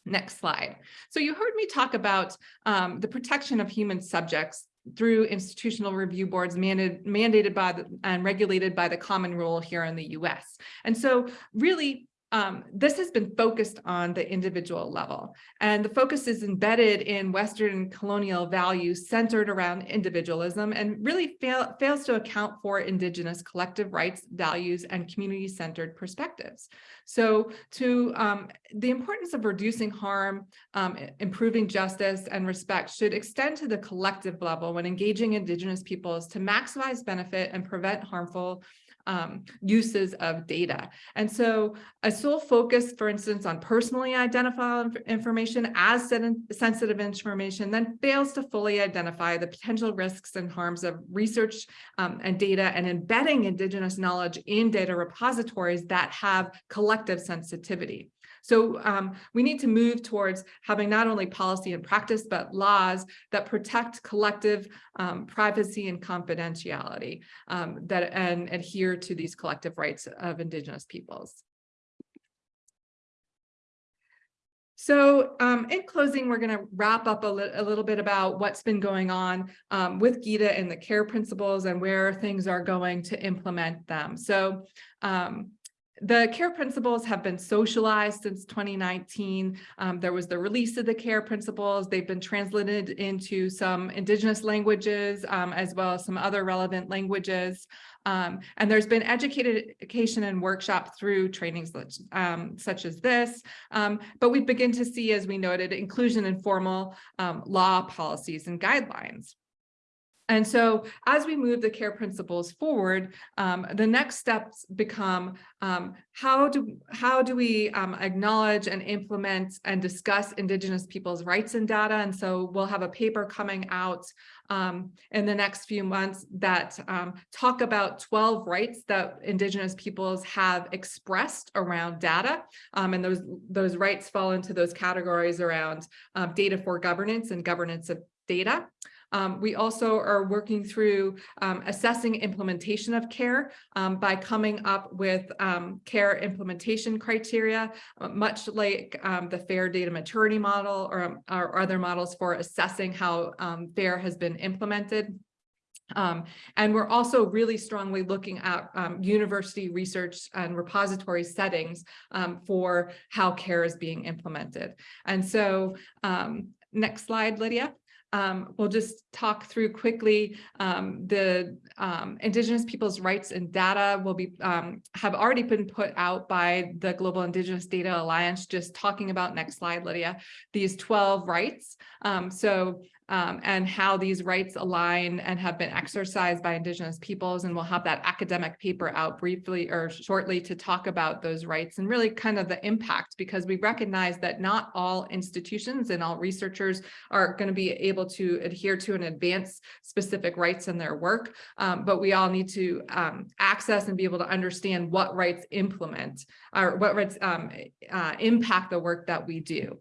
Next slide. So you heard me talk about um, the protection of human subjects through institutional review boards mandated, mandated by the, and regulated by the common rule here in the US. And so really um, this has been focused on the individual level and the focus is embedded in Western colonial values centered around individualism and really fail, fails to account for indigenous collective rights, values, and community-centered perspectives. So to um, the importance of reducing harm, um, improving justice and respect should extend to the collective level when engaging indigenous peoples to maximize benefit and prevent harmful um, uses of data. And so a sole focus, for instance, on personally identifiable information as sensitive information then fails to fully identify the potential risks and harms of research um, and data and embedding Indigenous knowledge in data repositories that have collective sensitivity. So um, we need to move towards having not only policy and practice, but laws that protect collective um, privacy and confidentiality um, that and adhere to these collective rights of Indigenous peoples. So um, in closing, we're going to wrap up a, li a, little bit about what's been going on um, with GIDA and the care principles and where things are going to implement them. So um, the care principles have been socialized since 2019. Um, there was the release of the care principles. They've been translated into some indigenous languages um, as well as some other relevant languages. Um, and there's been education and workshop through trainings um, such as this. Um, but we begin to see, as we noted, inclusion in formal um, law policies and guidelines. And so as we move the care principles forward, um, the next steps become um, how do how do we um, acknowledge and implement and discuss Indigenous people's rights and data? And so we'll have a paper coming out um, in the next few months that um, talk about 12 rights that Indigenous peoples have expressed around data. Um, and those, those rights fall into those categories around data for governance and governance of data. Um, we also are working through um, assessing implementation of care um, by coming up with um, care implementation criteria, uh, much like um, the FAIR data maturity model or, or, other models for assessing how um, FAIR has been implemented. Um, and we're also really strongly looking at um, university research and repository settings um, for how care is being implemented. And so next slide, Lydia. Um, we'll just talk through quickly um, the um, Indigenous people's rights and data will be um, have already been put out by the Global Indigenous Data Alliance, just talking about next slide, Lydia, these 12 rights. Um, so um, and how these rights align and have been exercised by Indigenous peoples. And we'll have that academic paper out briefly or shortly to talk about those rights and really kind of the impact because we recognize that not all institutions and all researchers are going to be able to adhere to and advance specific rights in their work. Um, but we all need to um, access and be able to understand what rights implement or what rights um, uh, impact the work that we do.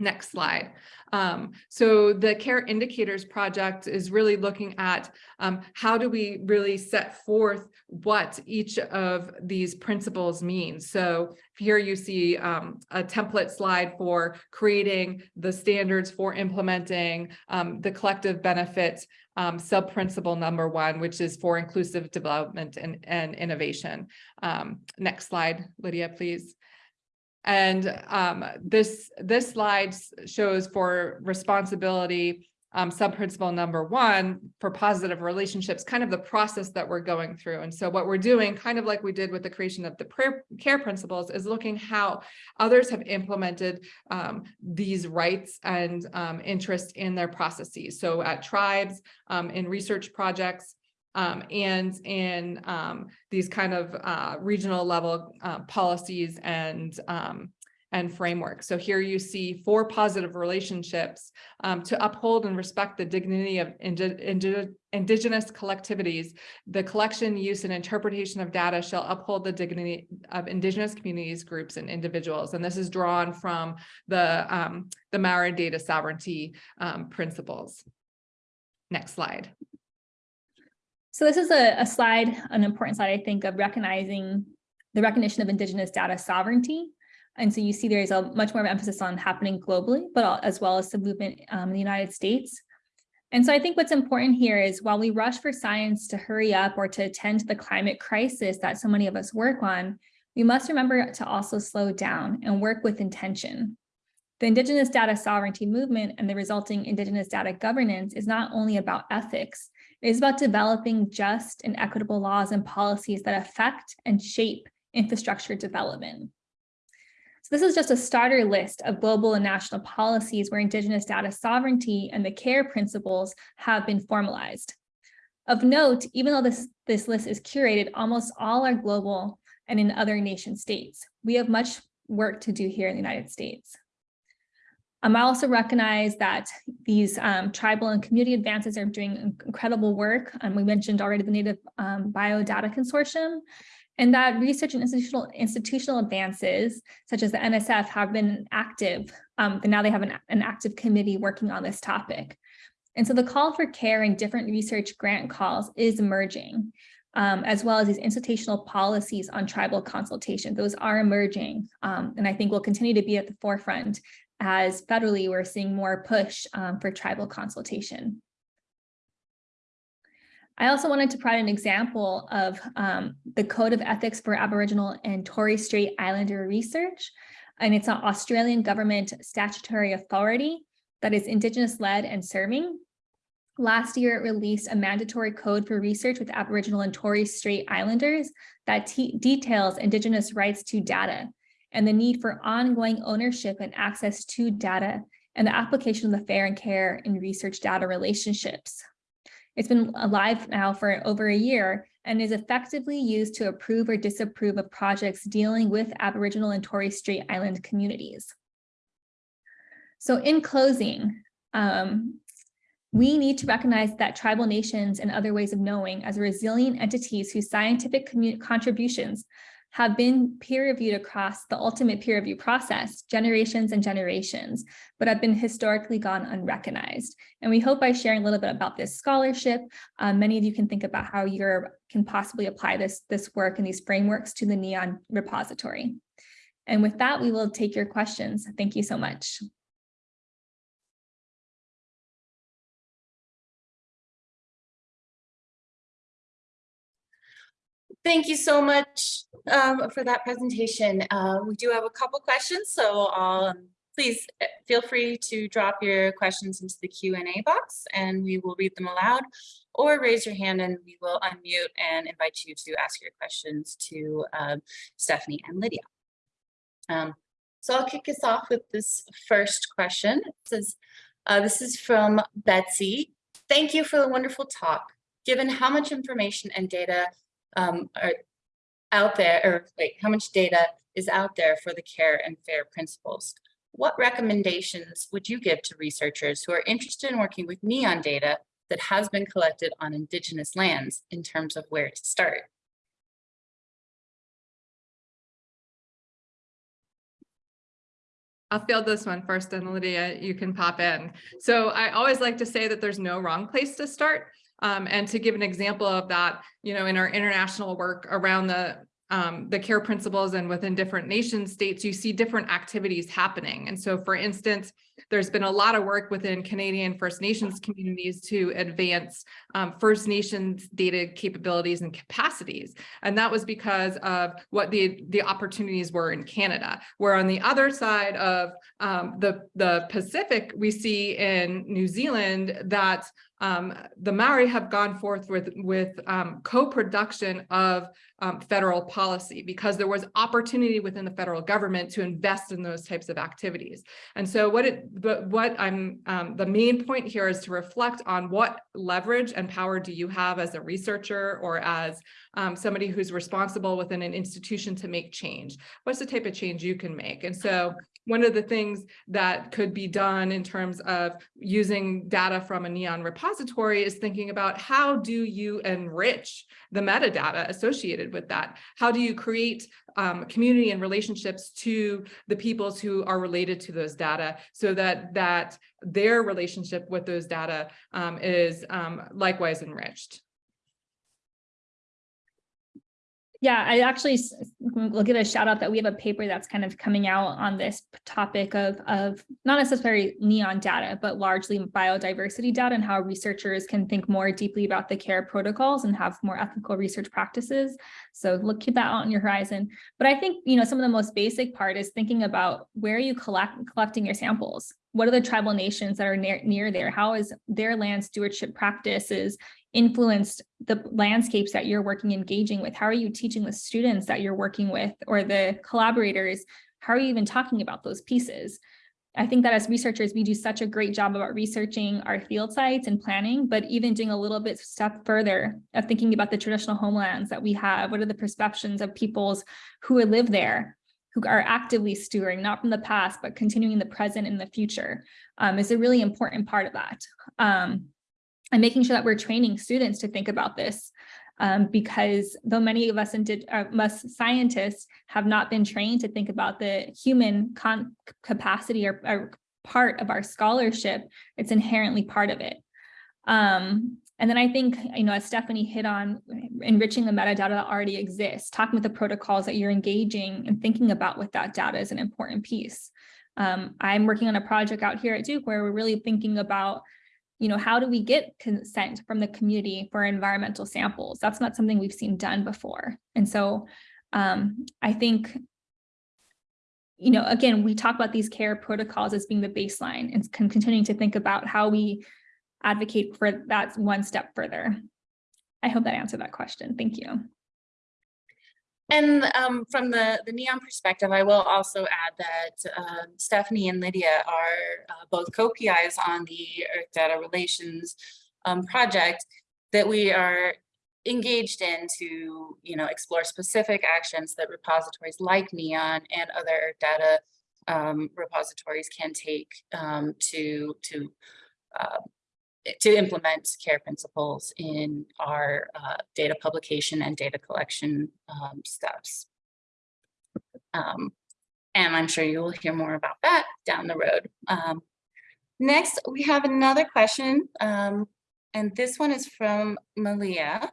Next slide. Um, so the care indicators project is really looking at um, how do we really set forth what each of these principles mean. So here you see um, a template slide for creating the standards for implementing um, the collective benefit um, sub-principle number one, which is for inclusive development and, and innovation. Um, next slide, Lydia, please. And um, this, this slide shows for responsibility um, sub-principle number one for positive relationships, kind of the process that we're going through. And so what we're doing, kind of like we did with the creation of the prayer, care principles, is looking how others have implemented um, these rights and um, interests in their processes. So at tribes, um, in research projects, um, and in um, these kind of uh, regional level uh, policies and um, and framework. So here you see four positive relationships um, to uphold and respect the dignity of indi- indi- indigenous collectivities. The collection, use, and interpretation of data shall uphold the dignity of indigenous communities, groups, and individuals. And this is drawn from the, um, the Maori data sovereignty um, principles. Next slide. So this is a, a slide, an important slide, I think, of recognizing the recognition of Indigenous data sovereignty. And so you see there is a much more emphasis on happening globally, but as well as the movement um, in the United States. And so I think what's important here is while we rush for science to hurry up or to attend to the climate crisis that so many of us work on, we must remember to also slow down and work with intention. The Indigenous data sovereignty movement and the resulting Indigenous data governance is not only about ethics, it is about developing just and equitable laws and policies that affect and shape infrastructure development. So this is just a starter list of global and national policies where Indigenous data sovereignty and the CARE principles have been formalized. Of note, even though this, this list is curated, almost all are global and in other nation states. We have much work to do here in the United States. Um, I also recognize that these um, tribal and community advances are doing incredible work. Um, we mentioned already the Native um, Biodata Consortium, and that research and institutional institutional advances, such as the NSF, have been active. Um, and now they have an, an active committee working on this topic. And so the call for care in different research grant calls is emerging, um, as well as these institutional policies on tribal consultation. Those are emerging, um, and I think will continue to be at the forefront as federally we're seeing more push um, for tribal consultation. I also wanted to provide an example of um, the Code of Ethics for Aboriginal and Torres Strait Islander Research. And it's an Australian government statutory authority that is Indigenous led and serving. Last year, it released a mandatory code for research with Aboriginal and Torres Strait Islanders that details Indigenous rights to data and the need for ongoing ownership and access to data and the application of the fair and care in research data relationships. It's been alive now for over a year and is effectively used to approve or disapprove of projects dealing with Aboriginal and Torres Strait Island communities. So in closing, um, we need to recognize that tribal nations and other ways of knowing as resilient entities whose scientific contributions have been peer reviewed across the ultimate peer review process, generations and generations, but have been historically gone unrecognized. And we hope by sharing a little bit about this scholarship, um, many of you can think about how you can possibly apply this, this work and these frameworks to the NEON repository. And with that, we will take your questions. Thank you so much. Thank you so much um, for that presentation. Uh, we do have a couple questions, so um, please uh, feel free to drop your questions into the Q&A box and we will read them aloud or raise your hand and we will unmute and invite you to ask your questions to um, Stephanie and Lydia. Um, so I'll kick us off with this first question. It says, uh, this is from Betsy. Thank you for the wonderful talk. Given how much information and data um, are out there, or wait, how much data is out there for the care and fair principles? What recommendations would you give to researchers who are interested in working with NEON data that has been collected on Indigenous lands in terms of where to start? I'll field this one first and Lydia, you can pop in. So I always like to say that there's no wrong place to start. Um, and to give an example of that, you know, in our international work around the um, the care principles and within different nation states, you see different activities happening. And so, for instance, there's been a lot of work within Canadian First Nations communities to advance um, First Nations data capabilities and capacities. And that was because of what the, the opportunities were in Canada. Where on the other side of um, the, the Pacific, we see in New Zealand that um, the Maori have gone forth with, with um, co-production of um, federal policy because there was opportunity within the federal government to invest in those types of activities. And so what it what I'm, um, the main point here is to reflect on what leverage and power do you have as a researcher or as um, somebody who's responsible within an institution to make change? What's the type of change you can make? And so one of the things that could be done in terms of using data from a NEON repository is thinking about how do you enrich the metadata associated with that? How do you create um, community and relationships to the peoples who are related to those data so that that their relationship with those data um, is um, likewise enriched? Yeah, I actually will mm, give a shout out that we have a paper that's kind of coming out on this topic of, of not necessarily neon data, but largely biodiversity data and how researchers can think more deeply about the care protocols and have more ethical research practices. So look, keep that out on your horizon. But I think, you know, some of the most basic part is thinking about where are you collect, collecting your samples? What are the tribal nations that are near, near there? How is their land stewardship practices influenced the landscapes that you're working engaging with? How are you teaching the students that you're working with or the collaborators? How are you even talking about those pieces? I think that as researchers we do such a great job about researching our field sites and planning but even doing a little bit step further of thinking about the traditional homelands that we have. What are the perceptions of peoples who live there who are actively stewarding not from the past but continuing the present and the future? Um, is a really important part of that. Um, and making sure that we're training students to think about this. Um, because though many of us, did, uh, us scientists have not been trained to think about the human capacity or, or, part of our scholarship, it's inherently part of it. Um, and then I think, you know, as Stephanie hit on enriching the metadata that already exists, talking with the protocols that you're engaging and thinking about with that data is an important piece. Um, I'm working on a project out here at Duke where we're really thinking about you know, how do we get consent from the community for environmental samples? That's not something we've seen done before. And so um, I think, you know, again, we talk about these care protocols as being the baseline and continuing to think about how we advocate for that one step further. I hope that answered that question. Thank you. And um, from the, the NEON perspective, I will also add that uh, Stephanie and Lydia are uh, both co-PIs on the Earth Data Relations um, project that we are engaged in to you know, explore specific actions that repositories like NEON and other Earth Data um, repositories can take um, to, to uh, to implement care principles in our uh, data publication and data collection um, steps. Um, and I'm sure you will hear more about that down the road. Um, next, we have another question, um, and this one is from Malia.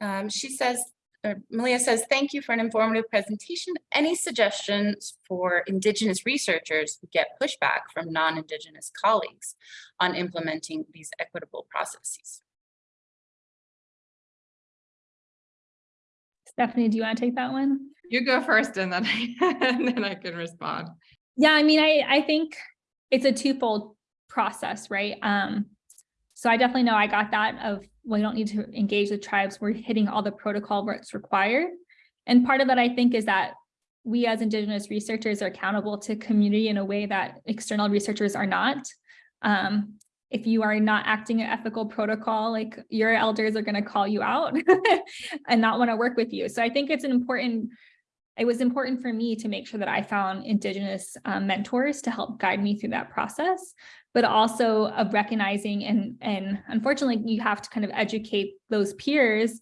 Um, she says, or Malia says, thank you for an informative presentation. Any suggestions for Indigenous researchers who get pushback from non-Indigenous colleagues on implementing these equitable processes? Stephanie, do you want to take that one? You go first and then I, and then I can respond. Yeah, I mean, I, I think it's a twofold process, right? Um, so I definitely know I got that of, you don't need to engage the tribes. We're hitting all the protocol where it's required. And part of that, I think, is that we as Indigenous researchers are accountable to community in a way that external researchers are not. Um, if you are not acting an ethical protocol, like your elders are going to call you out and not want to work with you. So I think it's an important it was important for me to make sure that I found Indigenous um, mentors to help guide me through that process, but also of recognizing and, and unfortunately, you have to kind of educate those peers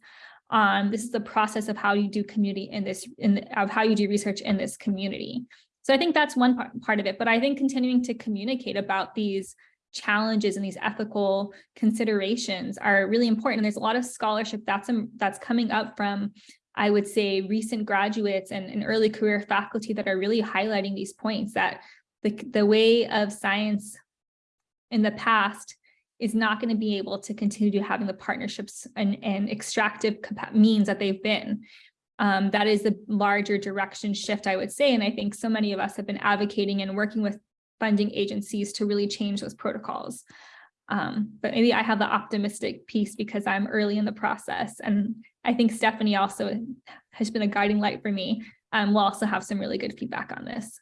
on this is the process of how you do community in this, in the, of how you do research in this community. So I think that's one part, part of it, but I think continuing to communicate about these challenges and these ethical considerations are really important. And there's a lot of scholarship that's, um, that's coming up from I would say recent graduates and, and early career faculty that are really highlighting these points that the, the way of science in the past is not going to be able to continue to having the partnerships and, and extractive means that they've been. Um, that is the larger direction shift, I would say. And I think so many of us have been advocating and working with funding agencies to really change those protocols. Um, but maybe I have the optimistic piece because I'm early in the process. And I think Stephanie also has been a guiding light for me. Um, we'll also have some really good feedback on this.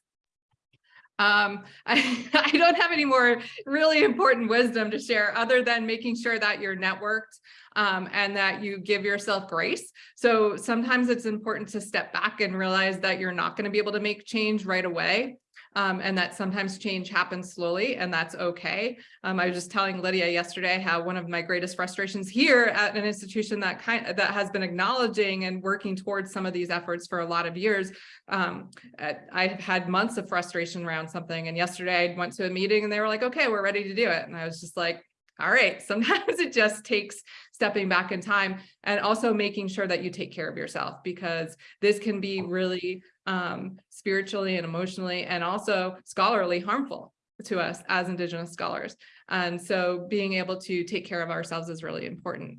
Um, I, I don't have any more really important wisdom to share other than making sure that you're networked um, and that you give yourself grace. So sometimes it's important to step back and realize that you're not going to be able to make change right away. Um, and that sometimes change happens slowly and that's okay. Um, I was just telling Lydia yesterday how one of my greatest frustrations here at an institution that kind that has been acknowledging and working towards some of these efforts for a lot of years. Um, uh, I've had months of frustration around something and yesterday I went to a meeting and they were like, okay, we're ready to do it. And I was just like, all right, sometimes it just takes stepping back in time and also making sure that you take care of yourself because this can be really um, spiritually and emotionally and also scholarly harmful to us as Indigenous scholars. And so being able to take care of ourselves is really important.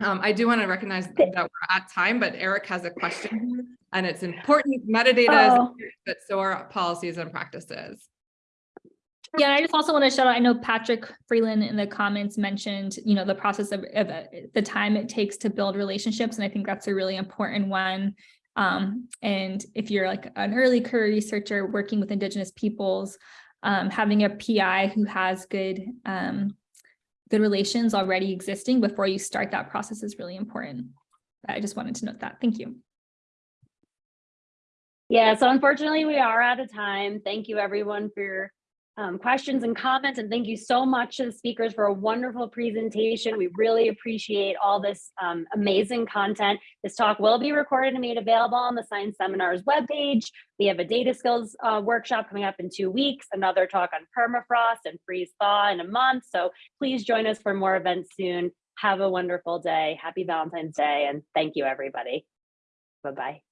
Um, I do want to recognize that we're at time, but Eric has a question and it's important metadata, Oh. but so are policies and practices. Yeah, I just also want to shout out, I know Patrick Freeland in the comments mentioned, you know, the process of, of uh, the time it takes to build relationships. And I think that's a really important one. Um, and if you're like an early career researcher working with Indigenous peoples, um, having a PI who has good, um, good relations already existing before you start that process is really important. I just wanted to note that. Thank you. Yeah, so unfortunately, we are out of time. Thank you, everyone, for your um, questions and comments. And thank you so much to the speakers for a wonderful presentation. We really appreciate all this um, amazing content. This talk will be recorded and made available on the Science Seminars webpage. We have a data skills uh, workshop coming up in two weeks, another talk on permafrost and freeze thaw in a month. So please join us for more events soon. Have a wonderful day. Happy Valentine's Day. And thank you, everybody. Bye-bye.